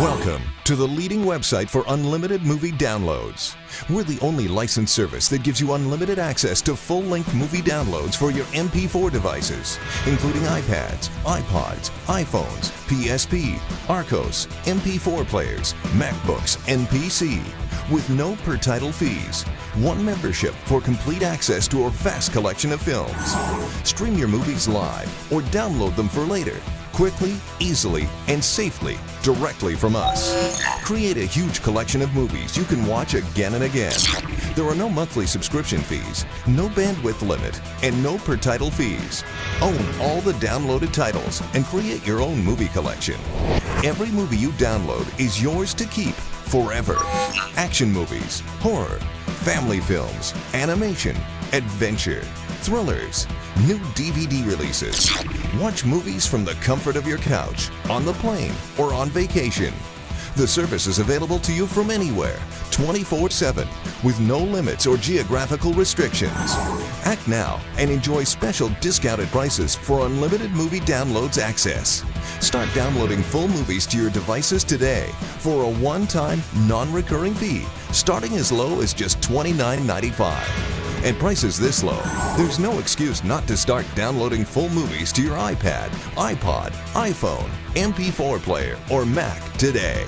Welcome to the leading website for unlimited movie downloads. We're the only licensed service that gives you unlimited access to full length movie downloads for your MP4 devices, including iPads, iPods, iPhones, PSP, Archos, MP4 players, MacBooks, and PC, with no per title fees. One membership for complete access to our vast collection of films. Stream your movies live or download them for later quickly, easily, and safely directly from us. Create a huge collection of movies you can watch again and again. There are no monthly subscription fees, no bandwidth limit, and no per title fees. Own all the downloaded titles and create your own movie collection. Every movie you download is yours to keep forever. Action movies, horror, family films, animation, adventure, thrillers, new DVD releases. Watch movies from the comfort of your couch, on the plane, or on vacation. The service is available to you from anywhere, 24 7, with no limits or geographical restrictions. Act now and enjoy special discounted prices for unlimited movie downloads access. Start downloading full movies to your devices today for a one time, non recurring fee starting as low as just $29.95. At prices this low, there's no excuse not to start downloading full movies to your iPad, iPod, iPhone, MP4 player, or Mac today.